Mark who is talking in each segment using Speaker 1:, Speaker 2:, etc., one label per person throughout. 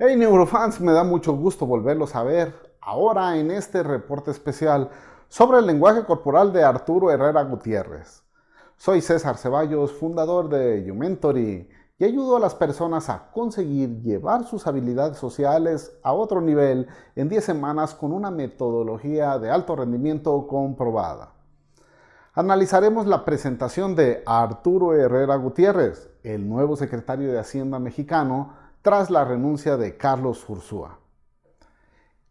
Speaker 1: Hey Neurofans, me da mucho gusto volverlos a ver ahora en este reporte especial sobre el lenguaje corporal de Arturo Herrera Gutiérrez. Soy César Ceballos, fundador de YouMentory y ayudo a las personas a conseguir llevar sus habilidades sociales a otro nivel en 10 semanas con una metodología de alto rendimiento comprobada. Analizaremos la presentación de Arturo Herrera Gutiérrez, el nuevo secretario de Hacienda mexicano, tras la renuncia de Carlos Ursúa.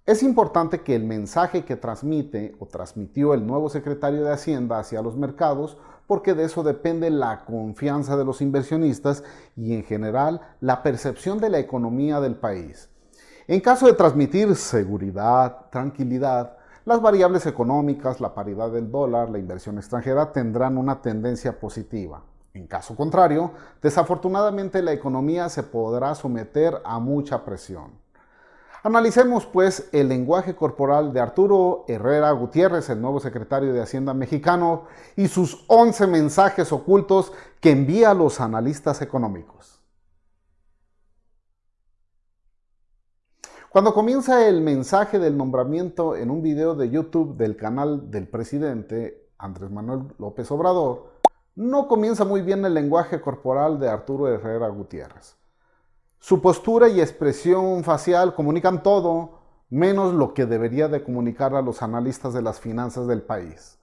Speaker 1: Es importante que el mensaje que transmite o transmitió el nuevo secretario de Hacienda hacia los mercados, porque de eso depende la confianza de los inversionistas y en general la percepción de la economía del país. En caso de transmitir seguridad, tranquilidad, las variables económicas, la paridad del dólar, la inversión extranjera tendrán una tendencia positiva. En caso contrario, desafortunadamente la economía se podrá someter a mucha presión. Analicemos pues el lenguaje corporal de Arturo Herrera Gutiérrez, el nuevo secretario de Hacienda mexicano, y sus 11 mensajes ocultos que envía a los analistas económicos. Cuando comienza el mensaje del nombramiento en un video de YouTube del canal del presidente Andrés Manuel López Obrador, no comienza muy bien el lenguaje corporal de Arturo Herrera Gutiérrez. Su postura y expresión facial comunican todo, menos lo que debería de comunicar a los analistas de las finanzas del país.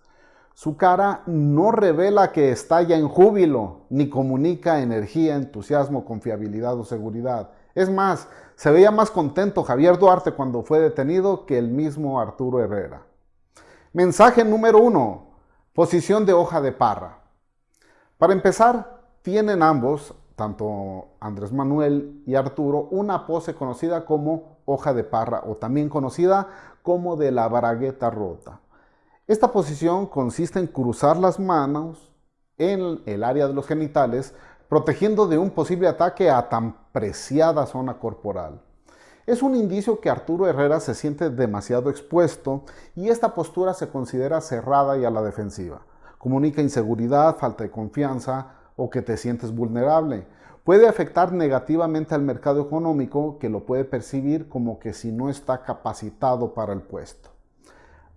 Speaker 1: Su cara no revela que estalla en júbilo, ni comunica energía, entusiasmo, confiabilidad o seguridad. Es más, se veía más contento Javier Duarte cuando fue detenido que el mismo Arturo Herrera. Mensaje número uno, posición de hoja de parra. Para empezar, tienen ambos, tanto Andrés Manuel y Arturo, una pose conocida como hoja de parra o también conocida como de la bragueta rota. Esta posición consiste en cruzar las manos en el área de los genitales, protegiendo de un posible ataque a tan preciada zona corporal. Es un indicio que Arturo Herrera se siente demasiado expuesto y esta postura se considera cerrada y a la defensiva comunica inseguridad, falta de confianza o que te sientes vulnerable. Puede afectar negativamente al mercado económico que lo puede percibir como que si no está capacitado para el puesto.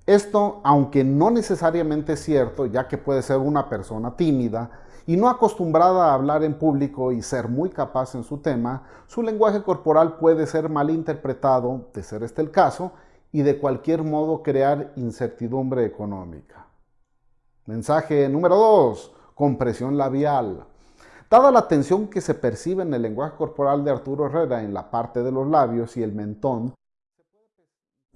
Speaker 1: Esto, aunque no necesariamente es cierto, ya que puede ser una persona tímida y no acostumbrada a hablar en público y ser muy capaz en su tema, su lenguaje corporal puede ser mal interpretado, de ser este el caso, y de cualquier modo crear incertidumbre económica. Mensaje número 2. Compresión labial. Dada la tensión que se percibe en el lenguaje corporal de Arturo Herrera en la parte de los labios y el mentón,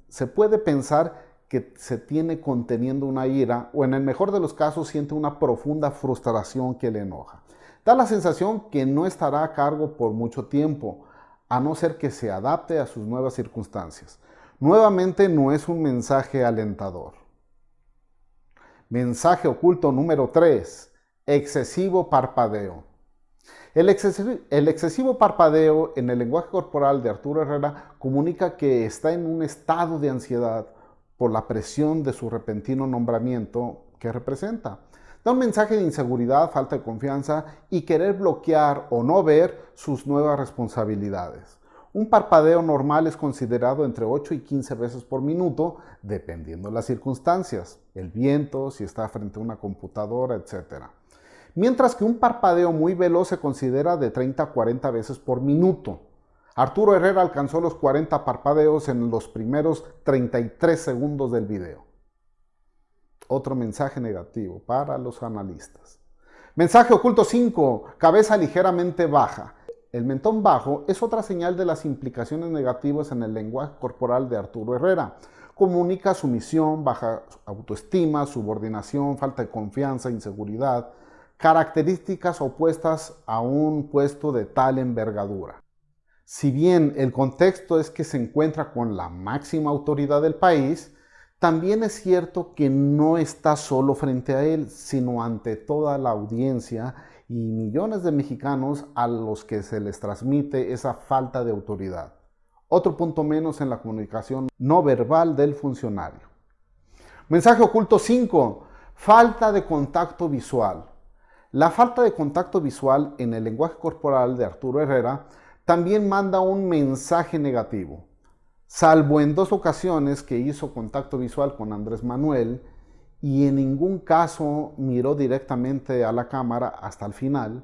Speaker 1: se puede pensar que se tiene conteniendo una ira o en el mejor de los casos siente una profunda frustración que le enoja. Da la sensación que no estará a cargo por mucho tiempo, a no ser que se adapte a sus nuevas circunstancias. Nuevamente no es un mensaje alentador. Mensaje oculto número 3. Excesivo parpadeo. El excesivo, parpadeo en el lenguaje corporal de Arturo Herrera comunica que está en un estado de ansiedad por la presión de su repentino nombramiento que representa. Da un mensaje de inseguridad, falta de confianza y querer bloquear o no ver sus nuevas responsabilidades. Un parpadeo normal es considerado entre 8 y 15 veces por minuto, dependiendo de las circunstancias, el viento, si está frente a una computadora, etc. Mientras que un parpadeo muy veloz se considera de 30 a 40 veces por minuto. Arturo Herrera alcanzó los 40 parpadeos en los primeros 33 segundos del video. Otro mensaje negativo para los analistas. Mensaje oculto 5. Cabeza ligeramente baja. El mentón bajo es otra señal de las implicaciones negativas en el lenguaje corporal de Arturo Herrera. Comunica sumisión, baja autoestima, subordinación, falta de confianza, inseguridad, características opuestas a un puesto de tal envergadura. Si bien el contexto es que se encuentra con la máxima autoridad del país, también es cierto que no está solo frente a él, sino ante toda la audiencia y millones de mexicanos a los que se les transmite esa falta de autoridad. Otro punto menos en la comunicación no verbal del funcionario. Mensaje oculto 5. Falta de contacto visual. La falta de contacto visual en el lenguaje corporal de Arturo Herrera también manda un mensaje negativo. Salvo en dos ocasiones que hizo contacto visual con Andrés Manuel y en ningún caso miró directamente a la cámara hasta el final,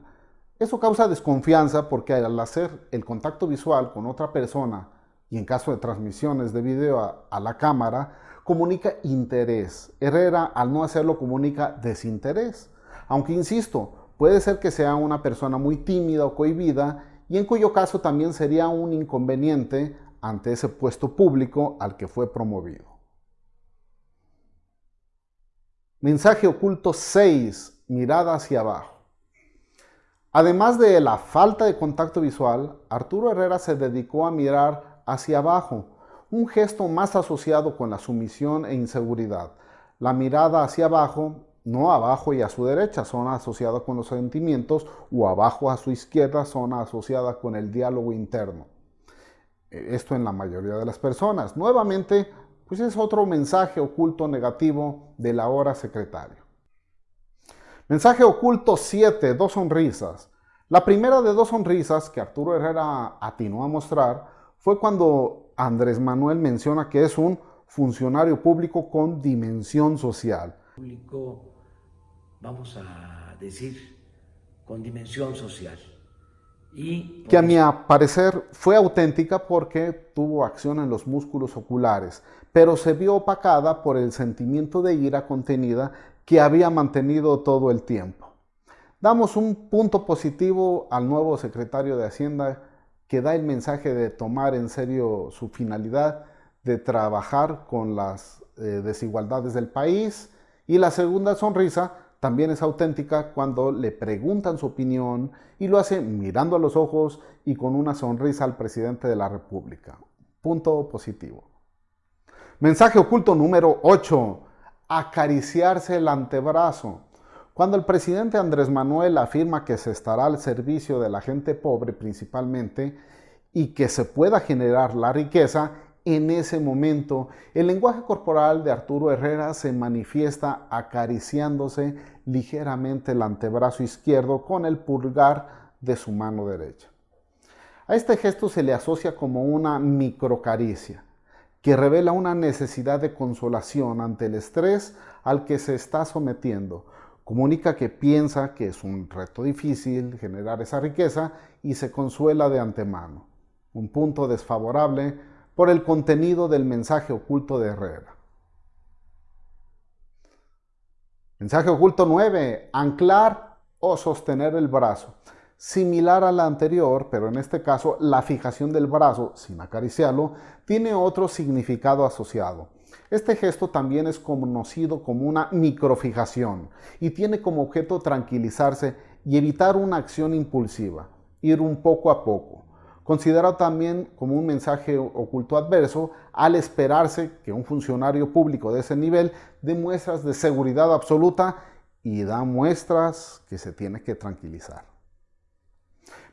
Speaker 1: eso causa desconfianza porque al hacer el contacto visual con otra persona y en caso de transmisiones de video a, la cámara, comunica interés. Herrera al no hacerlo comunica desinterés. Aunque insisto, puede ser que sea una persona muy tímida o cohibida y en cuyo caso también sería un inconveniente ante ese puesto público al que fue promovido. Mensaje oculto 6. Mirada hacia abajo. Además de la falta de contacto visual, Arturo Herrera se dedicó a mirar hacia abajo, un gesto más asociado con la sumisión e inseguridad. La mirada hacia abajo, no abajo y a su derecha, son asociadas con los sentimientos, o abajo a su izquierda, son asociadas con el diálogo interno. Esto en la mayoría de las personas. Nuevamente, pues es otro mensaje oculto negativo del ahora secretario. Mensaje oculto 7, dos sonrisas. La primera de dos sonrisas que Arturo Herrera atinó a mostrar fue cuando Andrés Manuel menciona que es un funcionario público con dimensión social.
Speaker 2: Público, vamos a decir, con dimensión social.
Speaker 1: Y que a mi parecer fue auténtica porque tuvo acción en los músculos oculares, pero se vio opacada por el sentimiento de ira contenida que había mantenido todo el tiempo. Damos un punto positivo al nuevo secretario de Hacienda que da el mensaje de tomar en serio su finalidad de trabajar con las eh, desigualdades del país. Y la segunda sonrisa también es auténtica cuando le preguntan su opinión y lo hace mirando a los ojos y con una sonrisa al presidente de la República. Punto positivo. Mensaje oculto número 8 acariciarse el antebrazo. Cuando el presidente Andrés Manuel afirma que se estará al servicio de la gente pobre principalmente y que se pueda generar la riqueza, en ese momento el lenguaje corporal de Arturo Herrera se manifiesta acariciándose ligeramente el antebrazo izquierdo con el pulgar de su mano derecha. A este gesto se le asocia como una microcaricia que revela una necesidad de consolación ante el estrés al que se está sometiendo. Comunica que piensa que es un reto difícil generar esa riqueza y se consuela de antemano. Un punto desfavorable por el contenido del mensaje oculto de Herrera. Mensaje oculto 9. Anclar o sostener el brazo similar a la anterior, pero en este caso la fijación del brazo, sin acariciarlo, tiene otro significado asociado. Este gesto también es conocido como una microfijación y tiene como objeto tranquilizarse y evitar una acción impulsiva, ir un poco a poco. Considerado también como un mensaje oculto adverso al esperarse que un funcionario público de ese nivel dé muestras de seguridad absoluta y da muestras que se tiene que tranquilizar.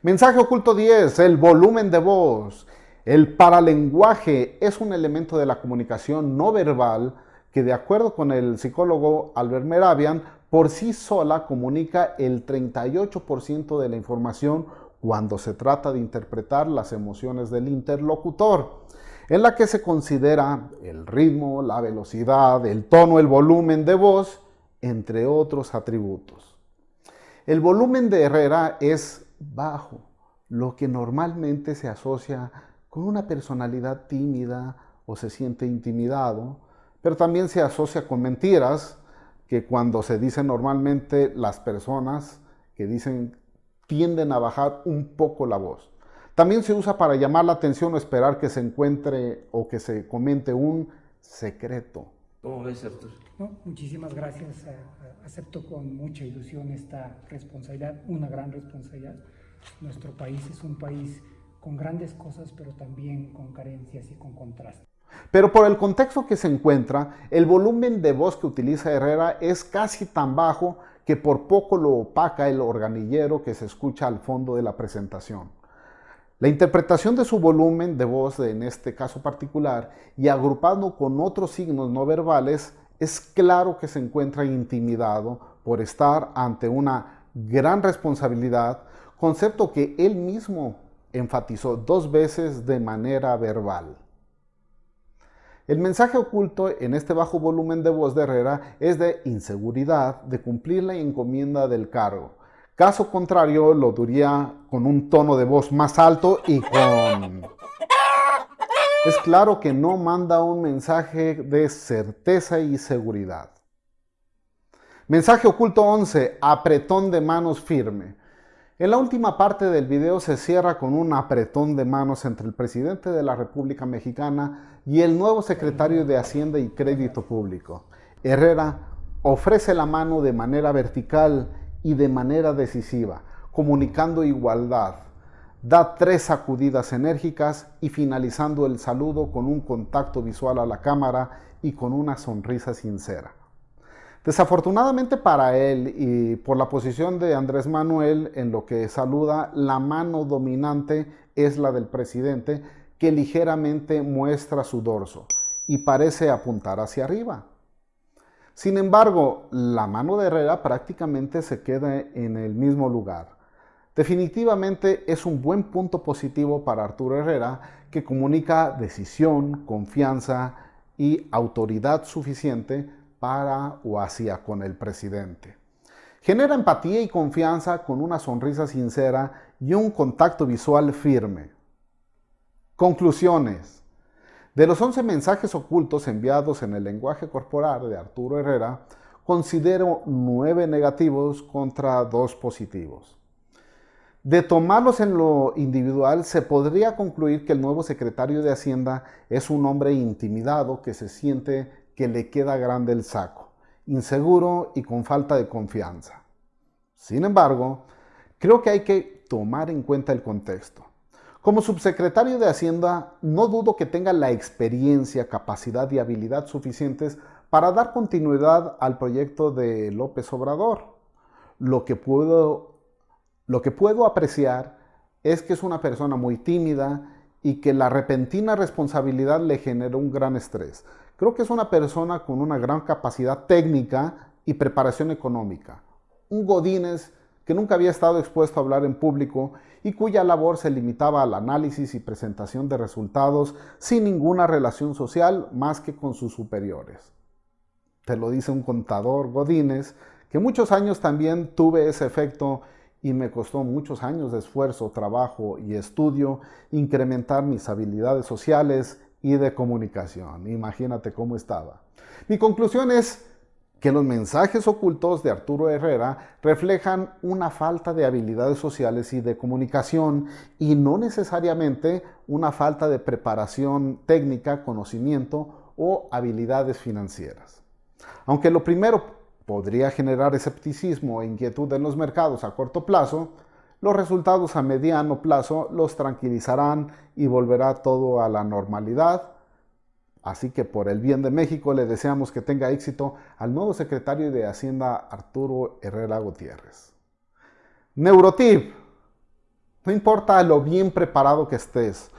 Speaker 1: Mensaje oculto 10, el volumen de voz. El paralenguaje es un elemento de la comunicación no verbal que de acuerdo con el psicólogo Albert Meravian, por sí sola comunica el 38% de la información cuando se trata de interpretar las emociones del interlocutor, en la que se considera el ritmo, la velocidad, el tono, el volumen de voz, entre otros atributos. El volumen de Herrera es bajo, lo que normalmente se asocia con una personalidad tímida o se siente intimidado, pero también se asocia con mentiras, que cuando se dicen normalmente las personas que dicen tienden a bajar un poco la voz. También se usa para llamar la atención o esperar que se encuentre o que se comente un secreto.
Speaker 2: ¿Cómo ves, Arturo?
Speaker 3: muchísimas gracias. Acepto con mucha ilusión esta responsabilidad, una gran responsabilidad. Nuestro país es un país con grandes cosas, pero también con carencias y con contrastes.
Speaker 1: Pero por el contexto que se encuentra, el volumen de voz que utiliza Herrera es casi tan bajo que por poco lo opaca el organillero que se escucha al fondo de la presentación. La interpretación de su volumen de voz en este caso particular y agrupado con otros signos no verbales es claro que se encuentra intimidado por estar ante una gran responsabilidad, concepto que él mismo enfatizó dos veces de manera verbal. El mensaje oculto en este bajo volumen de voz de Herrera es de inseguridad de cumplir la encomienda del cargo. Caso contrario, lo diría con un tono de voz más alto y con... Es claro que no manda un mensaje de certeza y seguridad. Mensaje oculto 11. Apretón de manos firme. En la última parte del video se cierra con un apretón de manos entre el presidente de la República Mexicana y el nuevo secretario de Hacienda y Crédito Público. Herrera ofrece la mano de manera vertical y de manera decisiva, comunicando igualdad. Da tres sacudidas enérgicas y finalizando el saludo con un contacto visual a la cámara y con una sonrisa sincera. Desafortunadamente para él y por la posición de Andrés Manuel en lo que saluda, la mano dominante es la del presidente que ligeramente muestra su dorso y parece apuntar hacia arriba. Sin embargo, la mano de Herrera prácticamente se queda en el mismo lugar. Definitivamente es un buen punto positivo para Arturo Herrera que comunica decisión, confianza y autoridad suficiente para o hacia con el presidente. Genera empatía y confianza con una sonrisa sincera y un contacto visual firme. Conclusiones. De los 11 mensajes ocultos enviados en el lenguaje corporal de Arturo Herrera, considero 9 negativos contra 2 positivos. De tomarlos en lo individual, se podría concluir que el nuevo secretario de Hacienda es un hombre intimidado que se siente que le queda grande el saco, inseguro y con falta de confianza. Sin embargo, creo que hay que tomar en cuenta el contexto. Como subsecretario de Hacienda, no dudo que tenga la experiencia, capacidad y habilidad suficientes para dar continuidad al proyecto de López Obrador. Lo que puedo, lo que puedo apreciar es que es una persona muy tímida y que la repentina responsabilidad le generó un gran estrés. Creo que es una persona con una gran capacidad técnica y preparación económica. Un Godínez que nunca había estado expuesto a hablar en público y cuya labor se limitaba al análisis y presentación de resultados sin ninguna relación social más que con sus superiores. Te lo dice un contador Godínez, que muchos años también tuve ese efecto y me costó muchos años de esfuerzo, trabajo y estudio incrementar mis habilidades sociales y de comunicación. Imagínate cómo estaba. Mi conclusión es que los mensajes ocultos de Arturo Herrera reflejan una falta de habilidades sociales y de comunicación y no necesariamente una falta de preparación técnica, conocimiento o habilidades financieras. Aunque lo primero podría generar escepticismo e inquietud en los mercados a corto plazo, los resultados a mediano plazo los tranquilizarán y volverá todo a la normalidad. Así que por el bien de México le deseamos que tenga éxito al nuevo secretario de Hacienda Arturo Herrera Gutiérrez. Neurotip. No importa lo bien preparado que estés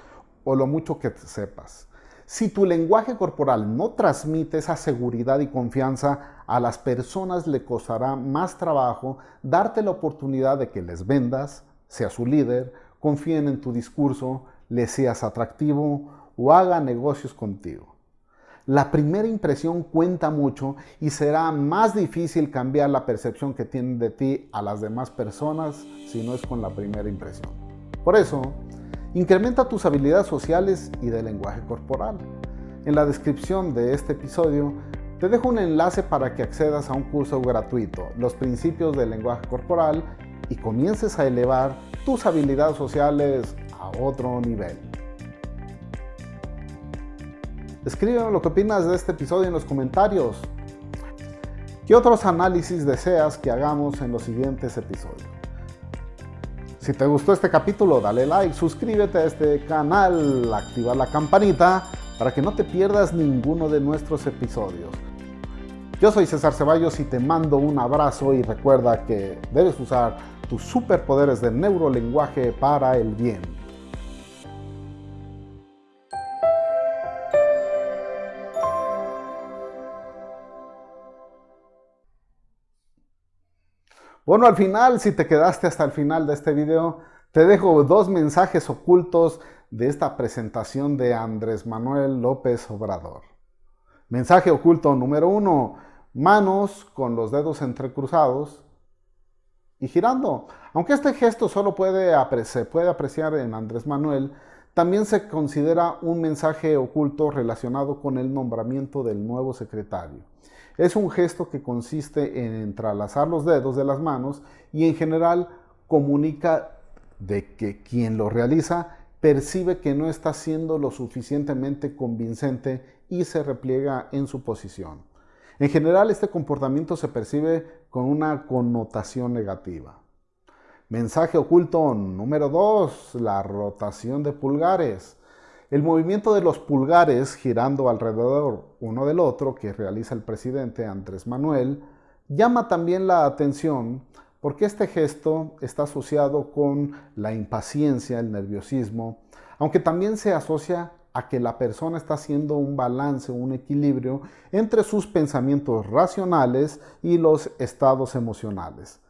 Speaker 1: o lo mucho que sepas. Si tu lenguaje corporal no transmite esa seguridad y confianza, a las personas le costará más trabajo darte la oportunidad de que les vendas, sea su líder, confíen en tu discurso, le seas atractivo o haga negocios contigo. La primera impresión cuenta mucho y será más difícil cambiar la percepción que tienen de ti a las demás personas si no es con la primera impresión. Por eso, Incrementa tus habilidades sociales y de lenguaje corporal. En la descripción de este episodio te dejo un enlace para que accedas a un curso gratuito, Los principios del lenguaje corporal, y comiences a elevar tus habilidades sociales a otro nivel. Escríbeme lo que opinas de este episodio en los comentarios. ¿Qué otros análisis deseas que hagamos en los siguientes episodios? Si te gustó este capítulo, dale like, suscríbete a este canal, activa la campanita para que no te pierdas ninguno de nuestros episodios. Yo soy César Ceballos y te mando un abrazo y recuerda que debes usar tus superpoderes de neurolenguaje para el bien. Bueno, al final, si te quedaste hasta el final de este video, Te dejo dos mensajes ocultos de esta presentación de Andrés Manuel López Obrador. Mensaje oculto número uno, manos con los dedos entrecruzados y girando. Aunque este gesto solo puede se puede apreciar en Andrés Manuel, también se considera un mensaje oculto relacionado con el nombramiento del nuevo secretario. Es un gesto que consiste en entrelazar los dedos de las manos y en general comunica de que quien lo realiza percibe que no está siendo lo suficientemente convincente y se repliega en su posición. En general, este comportamiento se percibe con una connotación negativa. Mensaje oculto número 2, la rotación de pulgares. El movimiento de los pulgares girando alrededor uno del otro que realiza el presidente Andrés Manuel llama también la atención porque este gesto está asociado con la impaciencia, el nerviosismo, aunque también se asocia a que la persona está haciendo un balance, un equilibrio entre sus pensamientos racionales y los estados emocionales.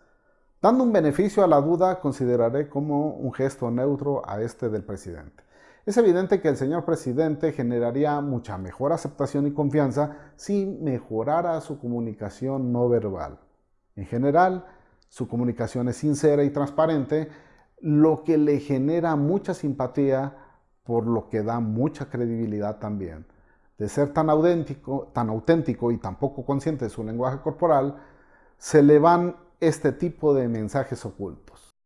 Speaker 1: Dando un beneficio a la duda, consideraré como un gesto neutro a este del presidente. Es evidente que el señor presidente generaría mucha mejor aceptación y confianza si mejorara su comunicación no verbal. En general, su comunicación es sincera y transparente, lo que le genera mucha simpatía por lo que da mucha credibilidad también. De ser tan auténtico, y tan poco consciente de su lenguaje corporal, se le van este tipo de mensajes ocultos.